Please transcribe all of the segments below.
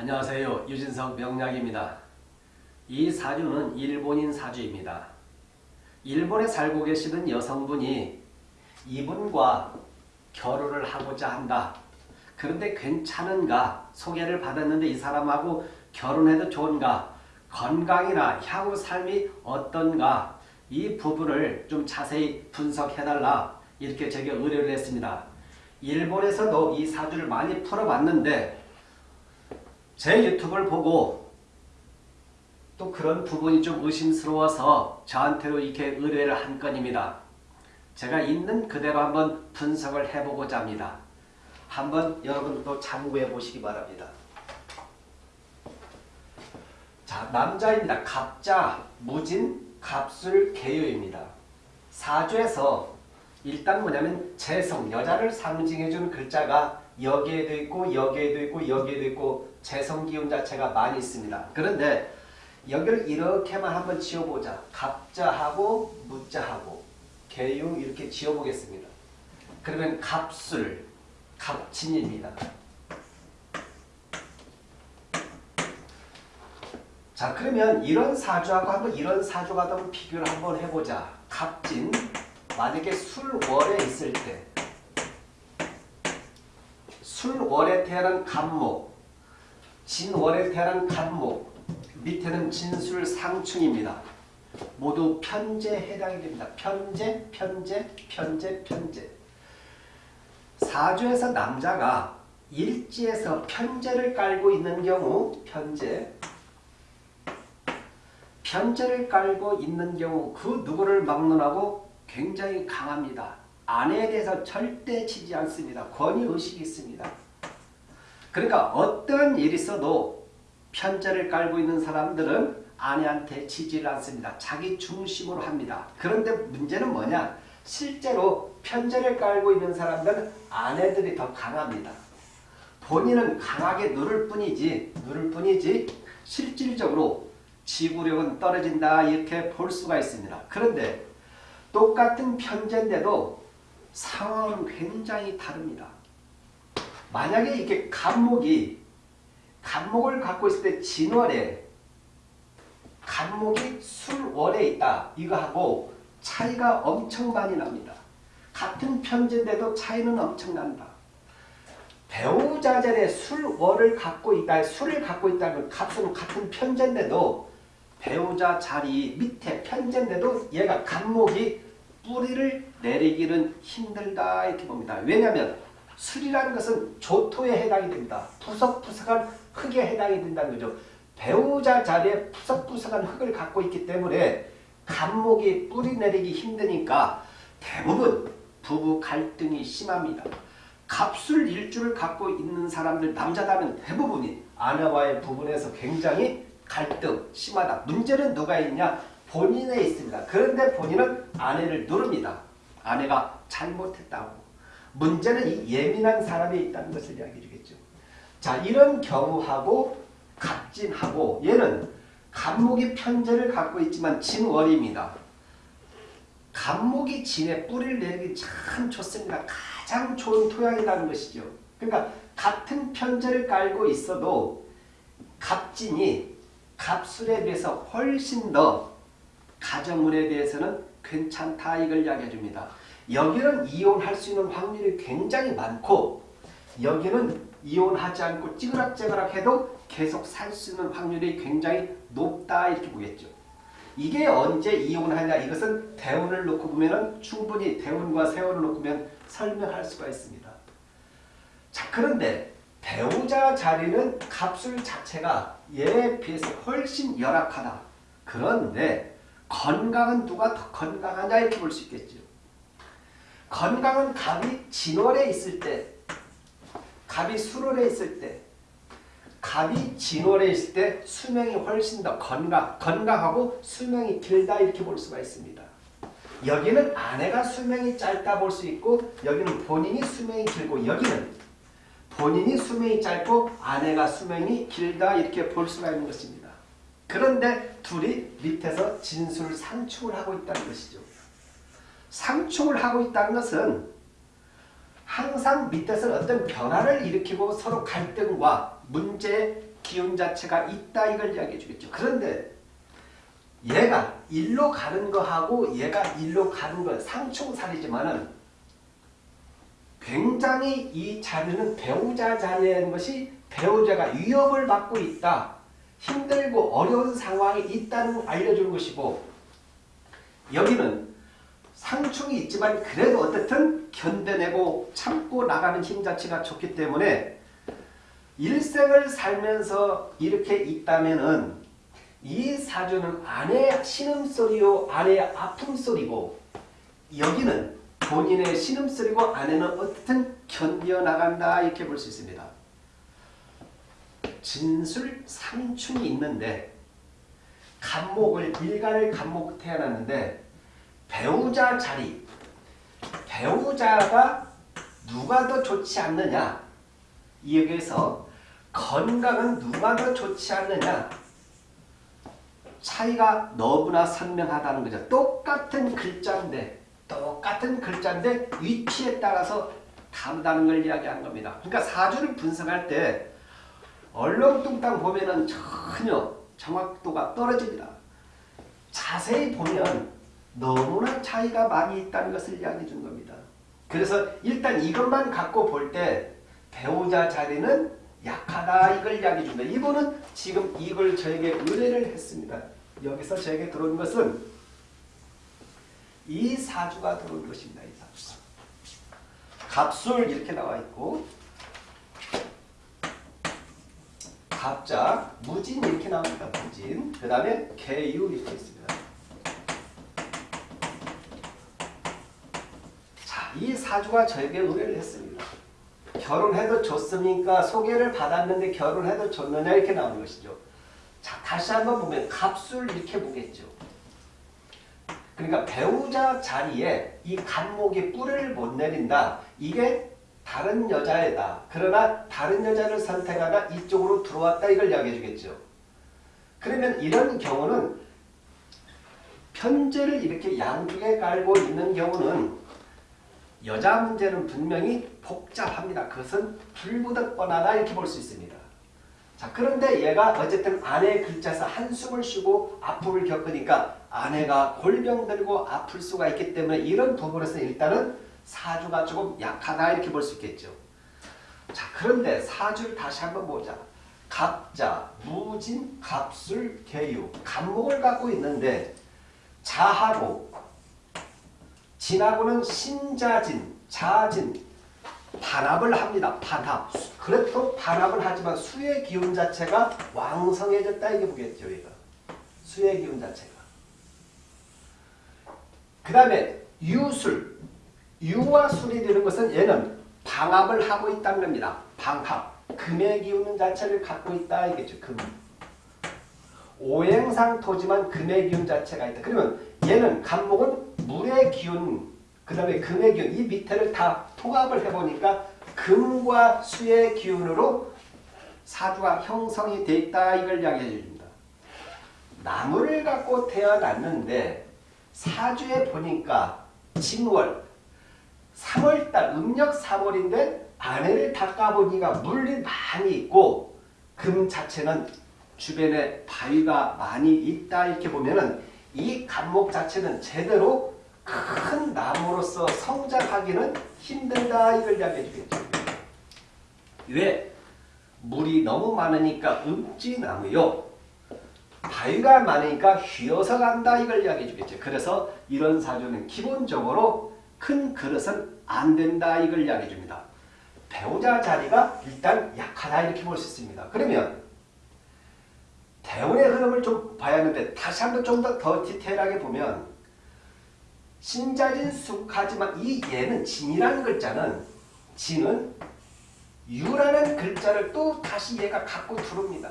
안녕하세요. 유진석 명약입니다. 이 사주는 일본인 사주입니다. 일본에 살고 계시는 여성분이 이분과 결혼을 하고자 한다. 그런데 괜찮은가? 소개를 받았는데 이 사람하고 결혼해도 좋은가? 건강이나 향후 삶이 어떤가? 이 부분을 좀 자세히 분석해달라. 이렇게 제게 의뢰를 했습니다. 일본에서도 이 사주를 많이 풀어봤는데 제 유튜브를 보고 또 그런 부분이 좀 의심스러워서 저한테로 이렇게 의뢰를 한 건입니다. 제가 있는 그대로 한번 분석을 해보고자 합니다. 한번 여러분도 참고해 보시기 바랍니다. 자, 남자입니다. 갑자, 무진, 갑술, 개요입니다. 사주에서 일단 뭐냐면 재성, 여자를 상징해 주는 글자가 여기에도 있고 여기에도 있고 여기에도 있고 재성 기운 자체가 많이 있습니다. 그런데 여기를 이렇게만 한번 지어보자. 갑자하고 무자하고 개용 이렇게 지어보겠습니다. 그러면 갑술, 갑진입니다. 자 그러면 이런 사주하고 한번 이런 사주가 한번 비교를 한번 해보자. 갑진 만약에 술월에 있을 때 술월에 태어난 갑목 진월에 태어난 갑목 밑에는 진술 상충입니다. 모두 편제에 해당이 됩니다. 편제, 편제, 편제, 편제. 사주에서 남자가 일지에서 편제를 깔고 있는 경우 편제 편제를 깔고 있는 경우 그 누구를 막론하고 굉장히 강합니다. 아내에 대해서 절대 치지 않습니다. 권위의식이 있습니다. 그러니까 어떤 일이 있어도 편제를 깔고 있는 사람들은 아내한테 치지를 않습니다. 자기 중심으로 합니다. 그런데 문제는 뭐냐? 실제로 편제를 깔고 있는 사람들은 아내들이 더 강합니다. 본인은 강하게 누를 뿐이지 누를 뿐이지 실질적으로 지구력은 떨어진다 이렇게 볼 수가 있습니다. 그런데 똑같은 편제인데도 상황은 굉장히 다릅니다. 만약에 이렇게 간목이 간목을 갖고 있을 때 진월에 간목이 술월에 있다 이거하고 차이가 엄청 많이 납니다. 같은 편제인데도 차이는 엄청난다. 배우자 전에 술월을 갖고 있다, 술을 갖고 있다는 값은 같은 편제인데도 배우자 자리 밑에 편제인데도 얘가 간목이 뿌리를 내리기는 힘들다 이렇게 봅니다. 왜냐하면 술이라는 것은 조토에 해당이 됩니다. 푸석푸석한 흙에 해당이 된다는 거죠. 배우자 자리에 푸석푸석한 흙을 갖고 있기 때문에 간목이 뿌리 내리기 힘드니까 대부분 부부 갈등이 심합니다. 갑술 일주를 갖고 있는 사람들 남자다면 대부분이 아내와의 부분에서 굉장히 갈등 심하다. 문제는 누가 있냐? 본인에 있습니다. 그런데 본인은 아내를 누릅니다. 아내가 잘못했다고. 문제는 이 예민한 사람이 있다는 것을 이야기해 주겠죠. 자 이런 경우하고 갑진하고 얘는 갑목이 편제를 갖고 있지만 진월입니다. 갑목이 진에 뿌리를 내리기 참 좋습니다. 가장 좋은 토양이라는 것이죠. 그러니까 같은 편제를 깔고 있어도 갑진이 갑술에 비해서 훨씬 더 가정물에 대해서는 괜찮다 이걸 이야기해 줍니다. 여기는 이혼할 수 있는 확률이 굉장히 많고 여기는 이혼하지 않고 찌그락찌그락 해도 계속 살 수 있는 확률이 굉장히 높다 이렇게 보겠죠. 이게 언제 이혼하냐 이것은 대운을 놓고 보면 충분히 대운과 세운을 놓고 보면 설명할 수가 있습니다. 자 그런데 배우자 자리는 값술 자체가 얘에 비해서 훨씬 열악하다. 그런데 건강은 누가 더 건강하냐 이렇게 볼 수 있겠죠. 건강은 갑이 진월에 있을 때, 갑이 수월에 있을 때, 갑이 진월에 있을 때 수명이 훨씬 더 건강, 건강하고 수명이 길다 이렇게 볼 수가 있습니다. 여기는 아내가 수명이 짧다 볼 수 있고 여기는 본인이 수명이 길고 여기는 본인이 수명이 짧고 아내가 수명이 길다 이렇게 볼 수가 있는 것입니다. 그런데 둘이 밑에서 진술 상충을 하고 있다는 것이죠. 상충을 하고 있다는 것은 항상 밑에서 어떤 변화를 일으키고 서로 갈등과 문제에 기운 자체가 있다 이걸 이야기해 주겠죠. 그런데 얘가 일로 가는 거하고 얘가 일로 가는 건 상충살이지만은 굉장히 이 자리는 배우자 자리라는 것이 배우자가 위협을 받고 있다. 힘들고 어려운 상황이 있다는 걸 알려주는 것이고 여기는 상충이 있지만 그래도 어떻든 견뎌내고 참고 나가는 힘 자체가 좋기 때문에 일생을 살면서 이렇게 있다면은 이 사주는 아내의 신음소리요 아내의 아픔소리고 여기는 본인의 신음소리고 아내는 어떻든 견뎌나간다 이렇게 볼 수 있습니다. 진술 삼충이 있는데 간목을 일간을 간목 태어났는데 배우자 자리 배우자가 누가 더 좋지 않느냐 여기에서 건강은 누가 더 좋지 않느냐 차이가 너무나 선명하다는 거죠. 똑같은 글자인데 똑같은 글자인데 위치에 따라서 다르다는 걸 이야기하는 겁니다. 그러니까 사주를 분석할 때 얼렁뚱땅 보면은 전혀 정확도가 떨어집니다. 자세히 보면 너무나 차이가 많이 있다는 것을 이야기해 준 겁니다. 그래서 일단 이것만 갖고 볼 때 배우자 자리는 약하다 이걸 이야기해 준다. 이분은 지금 이걸 저에게 의뢰를 했습니다. 여기서 저에게 들어온 것은 이 사주가 들어온 것입니다. 이 사주. 갑술 이렇게 나와 있고 갑자, 무진 이렇게 나옵니다. 무진. 그 다음에 개유 이렇게 있습니다. 자, 이 사주가 저에게 의뢰를 했습니다. 결혼해도 좋습니까? 소개를 받았는데 결혼해도 좋느냐 이렇게 나오는 것이죠. 자, 다시 한번 보면 갑술 이렇게 보겠죠. 그러니까 배우자 자리에 이 간목이 뿔을 못 내린다. 이게 다른 여자애다. 그러나 다른 여자를 선택하다 이쪽으로 들어왔다 이걸 이야기해 주겠죠. 그러면 이런 경우는 편제를 이렇게 양쪽에 깔고 있는 경우는 여자 문제는 분명히 복잡합니다. 그것은 불보듯 뻔하다 이렇게 볼 수 있습니다. 자 그런데 얘가 어쨌든 아내의 글자에서 한숨을 쉬고 아픔을 겪으니까 아내가 골병 들고 아플 수가 있기 때문에 이런 부분에서 일단은 사주가 조금 약하다 이렇게 볼 수 있겠죠. 자 그런데 사주를 다시 한번 보자. 갑자, 무진, 갑술, 개유, 간목을 갖고 있는데 자하고 진하고는 신자진, 자진, 반합을 합니다. 반합. 그래도 반합을 하지만 수의 기운 자체가 왕성해졌다 이게 보겠죠. 얘가. 수의 기운 자체가. 그 다음에 유술. 유와 술이 되는 것은 얘는 방합을 하고 있다는 겁니다. 방합. 금의 기운 자체를 갖고 있다 이겠죠. 금. 오행상 토지만 금의 기운 자체가 있다. 그러면 얘는 간목은 물의 기운, 그 다음에 금의 기운, 이 밑에를 다 통합을 해보니까 금과 수의 기운으로 사주가 형성이 돼 있다 이걸 이야기해 줍니다. 나무를 갖고 태어났는데 사주에 보니까 진월 3월달 음력 3월인데 아내를 닦아보니까 물이 많이 있고 금 자체는 주변에 바위가 많이 있다 이렇게 보면은 이 간목 자체는 제대로 큰 나무로서 성장하기는 힘들다 이걸 이야기해 주겠죠. 왜? 물이 너무 많으니까 음지나무요. 바위가 많으니까 휘어서 간다 이걸 이야기해 주겠죠. 그래서 이런 사주는 기본적으로 큰 그릇은 안 된다 이걸 이야기해 줍니다. 배우자 자리가 일단 약하다 이렇게 볼 수 있습니다. 그러면 대운의 흐름을 좀 봐야 하는데 다시 한번 좀 더 더 디테일하게 보면 신자진 숙하지만 이 얘는 진이라는 글자는 진은 유라는 글자를 또 다시 얘가 갖고 들어옵니다.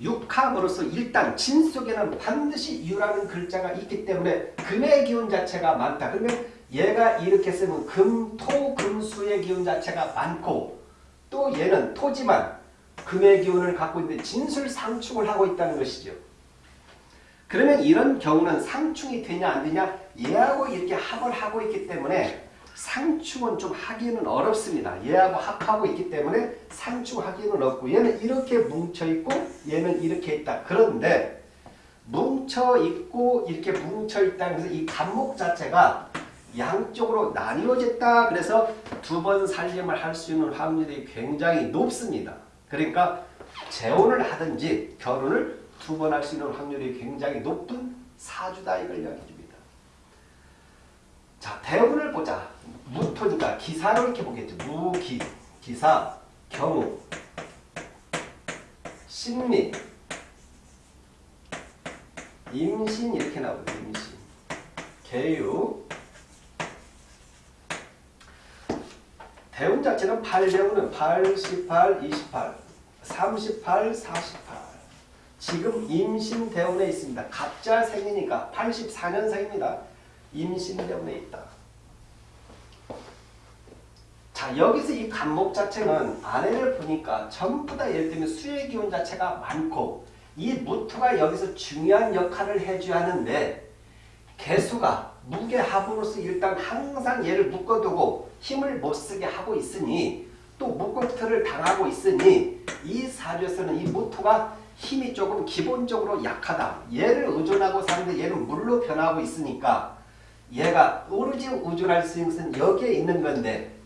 육합으로서 일단 진 속에는 반드시 유라는 글자가 있기 때문에 금의 기운 자체가 많다. 그러면 얘가 이렇게 쓰면 금, 토, 금수의 기운 자체가 많고 또 얘는 토지만 금의 기운을 갖고 있는데 진술 상충을 하고 있다는 것이죠. 그러면 이런 경우는 상충이 되냐 안 되냐 얘하고 이렇게 합을 하고 있기 때문에 상충은 좀 하기는 어렵습니다. 얘하고 합하고 있기 때문에 상충하기는 없고 얘는 이렇게 뭉쳐있고 얘는 이렇게 있다. 그런데 뭉쳐있고 이렇게 뭉쳐있다. 그래서 이 간목 자체가 양쪽으로 나뉘어졌다. 그래서 두 번 살림을 할 수 있는 확률이 굉장히 높습니다. 그러니까 재혼을 하든지 결혼을 두 번 할 수 있는 확률이 굉장히 높은 사주다 이걸 이야기해 줍니다. 자, 대운을 보자. 무토니까 기사로 이렇게 보겠죠. 무기, 기사, 경우, 신미, 임신 이렇게 나오거든요. 임신, 개유, 대운 자체는 8대운은 8, 18, 28, 38, 48. 지금 임신 대운에 있습니다. 갑자 생이니까 84년생입니다. 임신 대운에 있다. 자 여기서 이 간목 자체는 아내를 보니까 전부 다 예를 들면 수의 기운 자체가 많고 이 무토가 여기서 중요한 역할을 해줘야 하는데 개수가 무게합으로서 일단 항상 얘를 묶어두고 힘을 못쓰게 하고 있으니 또 묶어트를 당하고 있으니 이 사주에서는 이 무토가 힘이 조금 기본적으로 약하다. 얘를 의존하고 사는데 얘는 물로 변하고 있으니까 얘가 오로지 의존할 수 있는 것은 여기에 있는 건데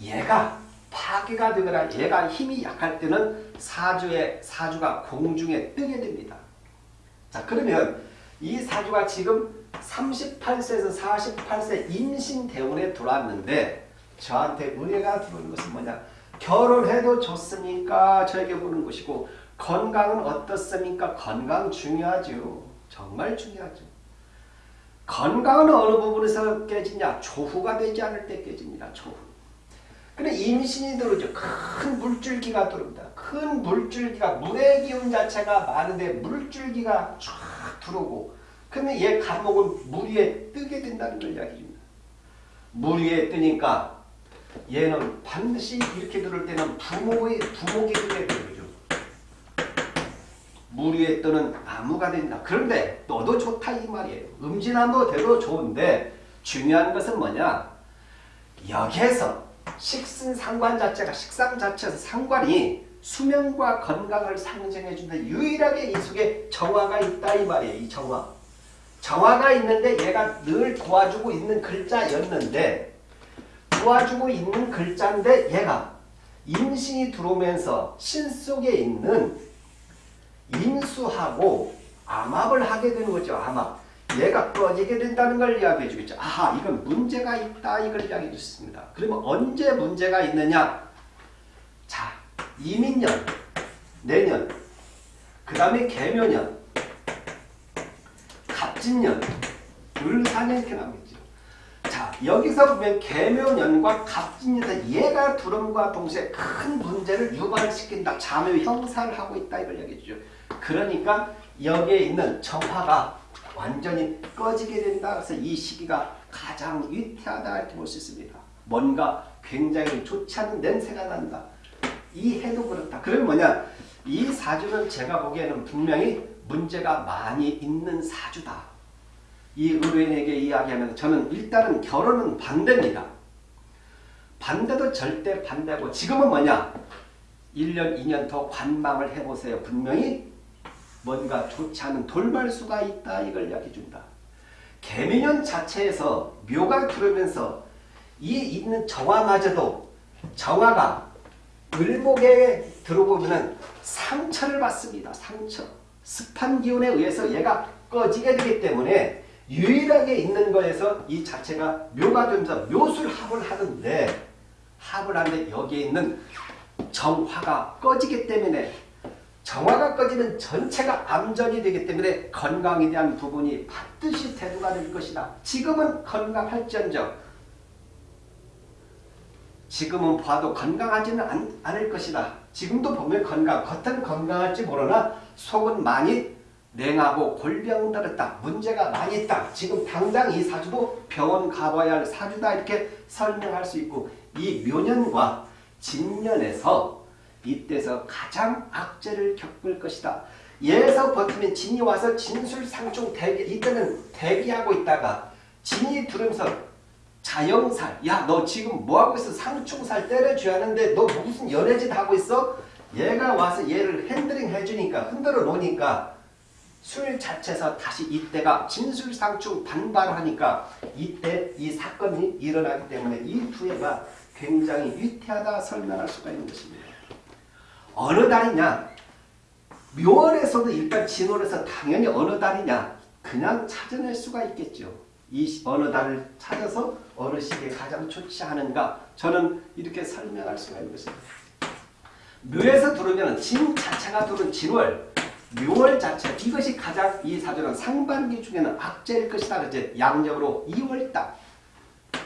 얘가 파괴가 되거나 얘가 힘이 약할 때는 사주의 사주가 공중에 뜨게 됩니다. 자 그러면 이 사주가 지금 38세에서 48세 임신 대운에 들어왔는데 저한테 의뢰가 들어오는 것은 뭐냐 결혼해도 좋습니까? 저에게 묻는 것이고 건강은 어떻습니까? 건강 중요하죠. 정말 중요하죠. 건강은 어느 부분에서 깨지냐? 조후가 되지 않을 때 깨집니다. 조후. 근데 임신이 들어오죠. 큰 물줄기가 들어옵니다. 큰 물줄기가 물의 기운 자체가 많은데 물줄기가 쫙 들어오고 근데 얘 감목은 물 위에 뜨게 된다는 걸 이야기합니다. 물 위에 뜨니까 얘는 반드시 이렇게 들을 때는 부모의 부모기 되게 되죠. 물 위에 뜨는 나무가 된다. 그런데 너도 좋다 이 말이에요. 음진함도 돼도 좋은데 중요한 것은 뭐냐? 여기에서 식신 상관 자체가 식상 자체에서 상관이 수명과 건강을 상징해 준다. 유일하게 이 속에 정화가 있다 이 말이에요. 이 정화. 정화가 있는데 얘가 늘 도와주고 있는 글자였는데 도와주고 있는 글자인데 얘가 임신이 들어오면서 신 속에 있는 임수하고 암합을 하게 되는 거죠. 암합. 얘가 꺼지게 된다는 걸 이야기해 주겠죠. 아하 이건 문제가 있다 이걸 이야기해 주습니다. 그러면 언제 문제가 있느냐? 자 이민년, 내년, 그 다음에 개묘년, 갑진년, 을사년 이렇게 나오겠죠. 자 여기서 보면 개묘년과 갑진년에서 얘가 두름과 동시에 큰 문제를 유발시킨다. 자묘 형사를 하고 있다 이걸 얘기해 주죠. 그러니까 여기에 있는 정화가 완전히 꺼지게 된다. 그래서 이 시기가 가장 위태하다 이렇게 볼 수 있습니다. 뭔가 굉장히 좋지 않은 냄새가 난다. 이 해도 그렇다. 그럼 뭐냐? 이 사주는 제가 보기에는 분명히 문제가 많이 있는 사주다. 이 의뢰인에게 이야기하면 저는 일단은 결혼은 반대입니다. 반대도 절대 반대고 지금은 뭐냐? 1년, 2년 더 관망을 해보세요. 분명히 뭔가 좋지 않은 돌발수가 있다 이걸 이야기해 준다. 개미년 자체에서 묘가 들어오면서 이 있는 정화마저도 정화가 을목에 들어보면 상처를 받습니다. 상처. 습한 기운에 의해서 얘가 꺼지게 되기 때문에 유일하게 있는 거에서 이 자체가 묘가 되면서 묘술 합을 하는데 합을 하는데 여기에 있는 정화가 꺼지기 때문에 정화가 꺼지면 전체가 암전이 되기 때문에 건강에 대한 부분이 반드시 대두가 될 것이다. 지금은 건강할지언정 지금은 봐도 건강하지는 않, 않을 것이다. 지금도 보면 건강, 겉은 건강할지 모르나 속은 많이 냉하고 골병 들었다. 문제가 많이 있다. 지금 당장 이 사주도 병원 가봐야 할 사주다 이렇게 설명할 수 있고 이 묘년과 진년에서 이때서 가장 악재를 겪을 것이다. 예에서 버티면 진이 와서 진술상중 대기 이때는 대기하고 있다가 진이 들으면서 자영살. 야, 너 지금 뭐 하고 있어? 상충살 때려줘야 하는데 너 무슨 연애짓 하고 있어? 얘가 와서 얘를 핸들링 해주니까 흔들어 놓으니까 술 자체에서 다시 이때가 진술상충 반발하니까 이때 이 사건이 일어나기 때문에 이 두 해가 굉장히 위태하다 설명할 수가 있는 것입니다. 어느 달이냐? 묘월에서도 일단 진월에서 당연히 어느 달이냐? 그냥 찾아낼 수가 있겠죠. 이 시- 어느 달을 찾아서 어느 시기에 가장 좋지 않은가? 저는 이렇게 설명할 수가 있는 것입니다. 묘에서 들어오면 진 자체가 들어온 진월, 묘월 자체 이것이 가장 이 사주는 상반기 중에는 악재일 것이다. 그제 양력으로 2월달,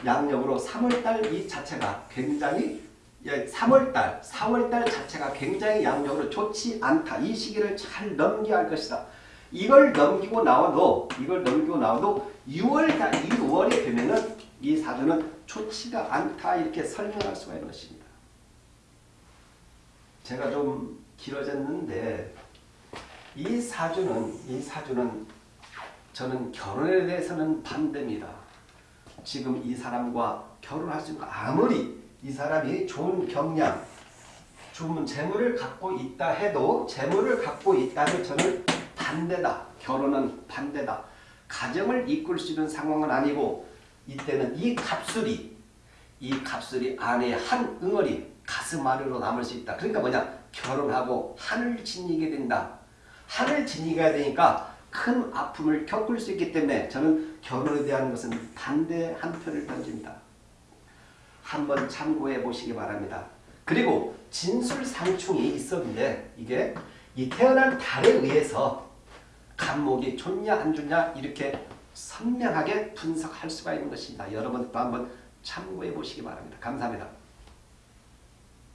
양력으로 3월달 이 자체가 굉장히 예, 3월달, 4월달 자체가 굉장히 양력으로 좋지 않다. 이 시기를 잘 넘겨야 할 것이다. 이걸 넘기고 나와도 이걸 넘기고 나와도 6월달, 2월에 되면은 이 사주는 좋지가 않다 이렇게 설명할 수가 있는 것입니다. 제가 좀 길어졌는데 이 사주는 이 사주는 저는 결혼에 대해서는 반대입니다. 지금 이 사람과 결혼할 수 있는 아무리 이 사람이 좋은 경량, 좋은 재물을 갖고 있다 해도 재물을 갖고 있다면 저는 반대다. 결혼은 반대다. 가정을 이끌 수 있는 상황은 아니고 이때는 이 갑술이 이 갑술이 아내의 한 응어리 가슴 아래로 남을 수 있다. 그러니까 뭐냐? 결혼하고 한을 지니게 된다. 한을 지니게 되니까 큰 아픔을 겪을 수 있기 때문에 저는 결혼에 대한 것은 반대 한 표를 던집니다. 한번 참고해 보시기 바랍니다. 그리고 진술상충이 있었는데 이게 이 태어난 달에 의해서 간목이 좋냐 안 좋냐 이렇게 선명하게 분석할 수가 있는 것입니다. 여러분도 한번 참고해 보시기 바랍니다. 감사합니다.